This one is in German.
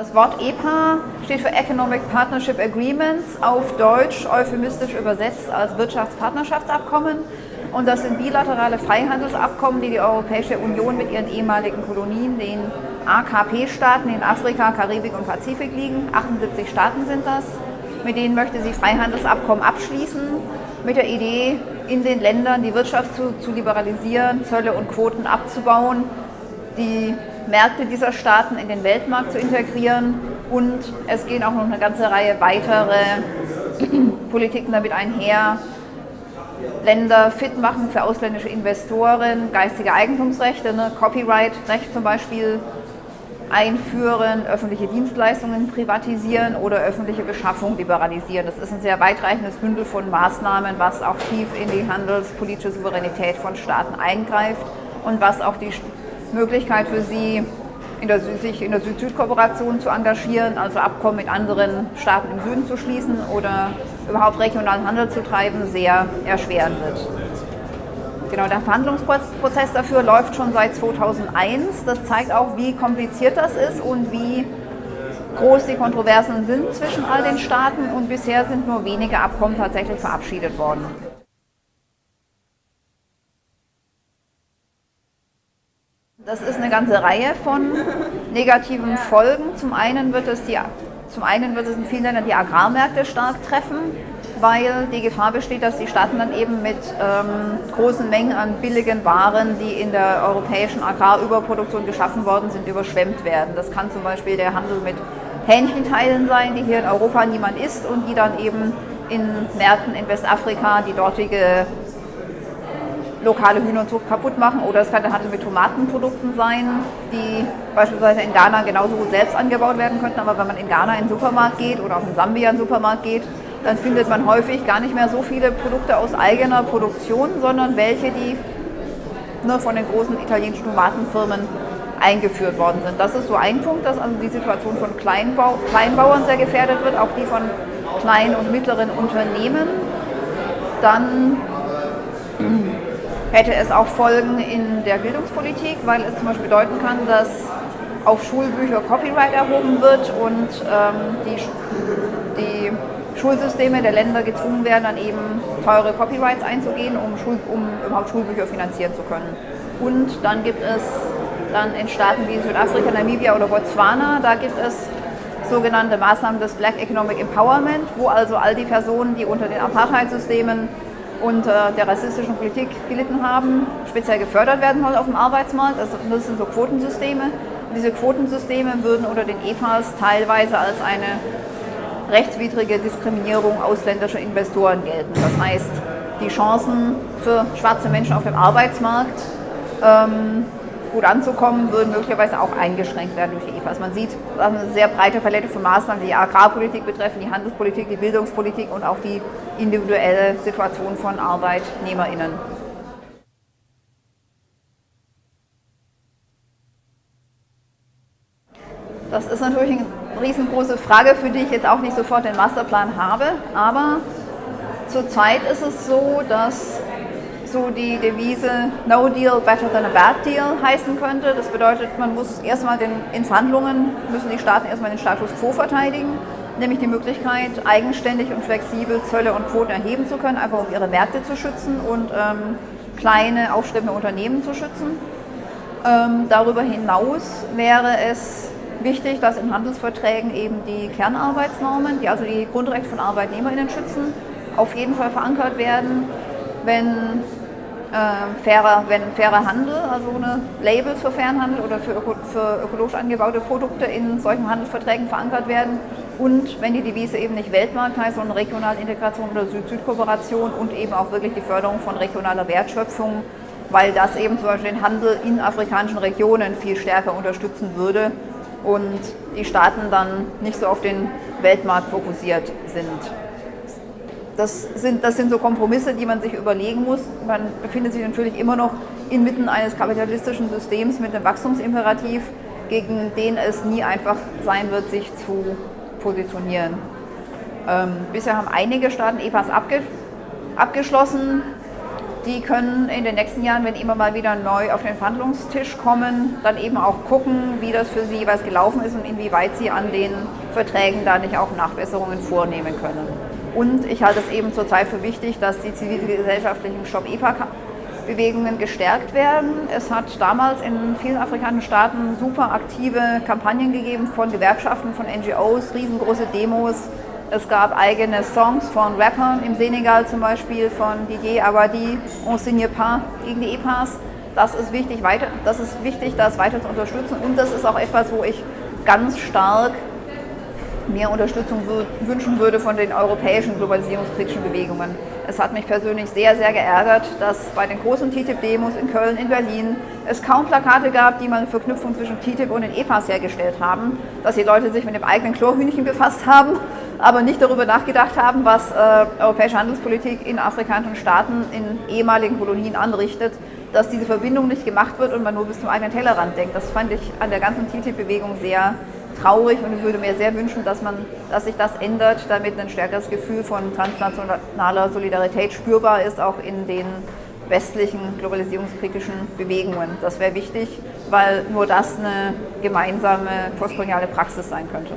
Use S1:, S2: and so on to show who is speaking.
S1: Das Wort EPA steht für Economic Partnership Agreements, auf Deutsch euphemistisch übersetzt als Wirtschaftspartnerschaftsabkommen. Und das sind bilaterale Freihandelsabkommen, die die Europäische Union mit ihren ehemaligen Kolonien, den AKP-Staaten in Afrika, Karibik und Pazifik liegen, 78 Staaten sind das, mit denen möchte sie Freihandelsabkommen abschließen, mit der Idee, in den Ländern die Wirtschaft zu, zu liberalisieren, Zölle und Quoten abzubauen, die Märkte dieser Staaten in den Weltmarkt zu integrieren. Und es gehen auch noch eine ganze Reihe weitere Politiken damit einher, Länder fit machen für ausländische Investoren, geistige Eigentumsrechte, ne, Copyright-Recht zum Beispiel einführen, öffentliche Dienstleistungen privatisieren oder öffentliche Beschaffung liberalisieren. Das ist ein sehr weitreichendes Bündel von Maßnahmen, was auch tief in die handelspolitische Souveränität von Staaten eingreift und was auch die Möglichkeit für sie, in der, sich in der Süd-Süd-Kooperation zu engagieren, also Abkommen mit anderen Staaten im Süden zu schließen oder überhaupt regionalen Handel zu treiben, sehr erschweren wird. Genau, der Verhandlungsprozess dafür läuft schon seit 2001. Das zeigt auch, wie kompliziert das ist und wie groß die Kontroversen sind zwischen all den Staaten und bisher sind nur wenige Abkommen tatsächlich verabschiedet worden. Das ist eine ganze Reihe von negativen Folgen. Zum einen wird es, die, zum einen wird es in vielen Ländern die Agrarmärkte stark treffen weil die Gefahr besteht, dass die Staaten dann eben mit ähm, großen Mengen an billigen Waren, die in der europäischen Agrarüberproduktion geschaffen worden sind, überschwemmt werden. Das kann zum Beispiel der Handel mit Hähnchenteilen sein, die hier in Europa niemand isst und die dann eben in Märkten in Westafrika die dortige lokale Hühnerzucht kaputt machen. Oder es kann der Handel mit Tomatenprodukten sein, die beispielsweise in Ghana genauso gut selbst angebaut werden könnten. Aber wenn man in Ghana in den Supermarkt geht oder auch in Sambia in den Supermarkt geht, dann findet man häufig gar nicht mehr so viele Produkte aus eigener Produktion, sondern welche, die nur von den großen italienischen Tomatenfirmen eingeführt worden sind. Das ist so ein Punkt, dass also die Situation von Kleinbau Kleinbauern sehr gefährdet wird, auch die von kleinen und mittleren Unternehmen. Dann hätte es auch Folgen in der Bildungspolitik, weil es zum Beispiel bedeuten kann, dass auf Schulbücher Copyright erhoben wird und ähm, die, die Schulsysteme der Länder gezwungen werden, dann eben teure Copyrights einzugehen, um, Schul um überhaupt Schulbücher finanzieren zu können. Und dann gibt es dann in Staaten wie Südafrika, Namibia oder Botswana, da gibt es sogenannte Maßnahmen des Black Economic Empowerment, wo also all die Personen, die unter den Apartheid-Systemen und der rassistischen Politik gelitten haben, speziell gefördert werden sollen auf dem Arbeitsmarkt. Also das sind so Quotensysteme. Und diese Quotensysteme würden unter den EPAs teilweise als eine rechtswidrige Diskriminierung ausländischer Investoren gelten. Das heißt, die Chancen für schwarze Menschen auf dem Arbeitsmarkt ähm, gut anzukommen, würden möglicherweise auch eingeschränkt werden durch die EPAs. Man sieht eine sehr breite Palette von Maßnahmen, die Agrarpolitik betreffen, die Handelspolitik, die Bildungspolitik und auch die individuelle Situation von ArbeitnehmerInnen. Das ist natürlich ein riesengroße Frage, für die ich jetzt auch nicht sofort den Masterplan habe. Aber zurzeit ist es so, dass so die Devise No Deal Better Than a Bad Deal heißen könnte. Das bedeutet, man muss erstmal den, in Verhandlungen, müssen die Staaten erstmal den Status quo verteidigen, nämlich die Möglichkeit, eigenständig und flexibel Zölle und Quoten erheben zu können, einfach um ihre Märkte zu schützen und ähm, kleine, aufstrebende Unternehmen zu schützen. Ähm, darüber hinaus wäre es wichtig, dass in Handelsverträgen eben die Kernarbeitsnormen, die also die Grundrechte von ArbeitnehmerInnen schützen, auf jeden Fall verankert werden, wenn, äh, fairer, wenn fairer Handel, also eine Labels für fairen Handel oder für, öko, für ökologisch angebaute Produkte in solchen Handelsverträgen verankert werden und wenn die Devise eben nicht Weltmarkt heißt, sondern regionale Integration oder Süd-Süd-Kooperation und eben auch wirklich die Förderung von regionaler Wertschöpfung, weil das eben zum Beispiel den Handel in afrikanischen Regionen viel stärker unterstützen würde und die Staaten dann nicht so auf den Weltmarkt fokussiert sind. Das sind, das sind so Kompromisse, die man sich überlegen muss. Man befindet sich natürlich immer noch inmitten eines kapitalistischen Systems mit einem Wachstumsimperativ, gegen den es nie einfach sein wird, sich zu positionieren. Ähm, bisher haben einige Staaten EPAs abge abgeschlossen. die können in den nächsten Jahren, wenn immer mal wieder neu auf den Verhandlungstisch kommen, dann eben auch gucken, wie das für sie jeweils gelaufen ist und inwieweit sie an den Verträgen da nicht auch Nachbesserungen vornehmen können. Und ich halte es eben zurzeit für wichtig, dass die zivilgesellschaftlichen Stop-EPA-Bewegungen gestärkt werden. Es hat damals in vielen afrikanischen Staaten super aktive Kampagnen gegeben von Gewerkschaften, von NGOs, riesengroße Demos, es gab eigene Songs von Rappern im Senegal zum Beispiel, von Didier Abadi, On signe pas gegen die EPAs. Das ist wichtig, weiter, das ist wichtig, das weiter zu unterstützen und das ist auch etwas, wo ich ganz stark mehr Unterstützung wünschen würde von den europäischen globalisierungskritischen Bewegungen. Es hat mich persönlich sehr, sehr geärgert, dass bei den großen TTIP-Demos in Köln, in Berlin es kaum Plakate gab, die man Verknüpfung zwischen TTIP und den EPAs hergestellt haben, dass die Leute sich mit dem eigenen Chlorhühnchen befasst haben, aber nicht darüber nachgedacht haben, was äh, europäische Handelspolitik in afrikanischen Staaten, in ehemaligen Kolonien anrichtet, dass diese Verbindung nicht gemacht wird und man nur bis zum eigenen Tellerrand denkt. Das fand ich an der ganzen TTIP-Bewegung sehr traurig und ich würde mir sehr wünschen, dass, man, dass sich das ändert, damit ein stärkeres Gefühl von transnationaler Solidarität spürbar ist, auch in den westlichen globalisierungskritischen Bewegungen. Das wäre wichtig, weil nur das eine gemeinsame postkoloniale Praxis sein könnte.